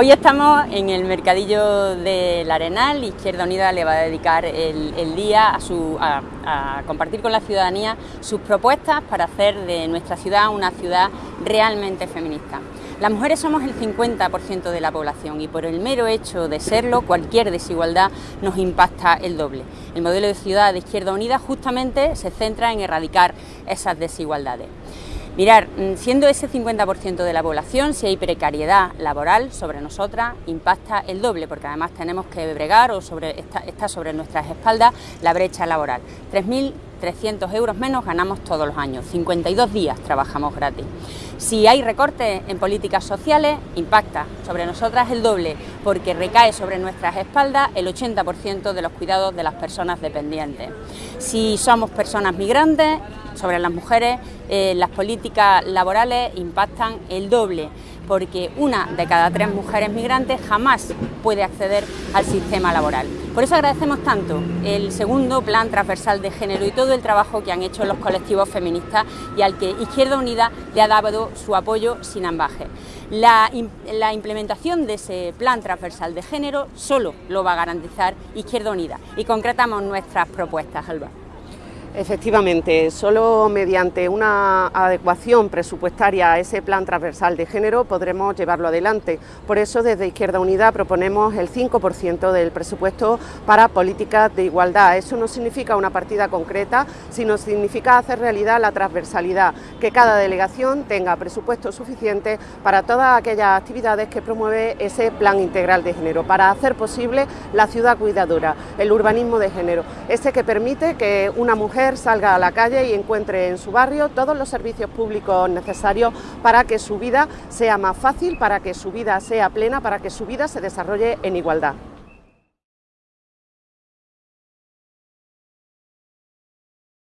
Hoy estamos en el mercadillo del Arenal, Izquierda Unida le va a dedicar el, día a, su, a, compartir con la ciudadanía sus propuestas para hacer de nuestra ciudad una ciudad realmente feminista. Las mujeres somos el 50% de la población y por el mero hecho de serlo, cualquier desigualdad nos impacta el doble. El modelo de ciudad de Izquierda Unida justamente se centra en erradicar esas desigualdades. Mirar, mm, siendo ese 50% de la población, si hay precariedad laboral sobre nosotras, impacta el doble, porque además tenemos que bregar o sobre, está, sobre nuestras espaldas la brecha laboral. 3.300 euros menos ganamos todos los años, 52 días trabajamos gratis. Si hay recortes en políticas sociales, impacta sobre nosotras el doble, porque recae sobre nuestras espaldas el 80% de los cuidados de las personas dependientes. Si somos personas migrantes, sobre las mujeres, eh, las políticas laborales impactan el doble, porque una de cada tres mujeres migrantes jamás puede acceder al sistema laboral. Por eso agradecemos tanto el segundo plan transversal de género y todo el trabajo que han hecho los colectivos feministas y al que Izquierda Unida le ha dado su apoyo sin ambaje. La, la implementación de ese plan transversal de género solo lo va a garantizar Izquierda Unida y concretamos nuestras propuestas, Alba. Efectivamente, solo mediante una adecuación presupuestaria a ese plan transversal de género podremos llevarlo adelante. Por eso desde Izquierda Unida proponemos el 5% del presupuesto para políticas de igualdad. Eso no significa una partida concreta, sino significa hacer realidad la transversalidad, que cada delegación tenga presupuesto suficiente para todas aquellas actividades que promueve ese plan integral de género, para hacer posible la ciudad cuidadora, el urbanismo de género, ese que permite que una mujer salga a la calle y encuentre en su barrio todos los servicios públicos necesarios para que su vida sea más fácil, para que su vida sea plena, para que su vida se desarrolle en igualdad.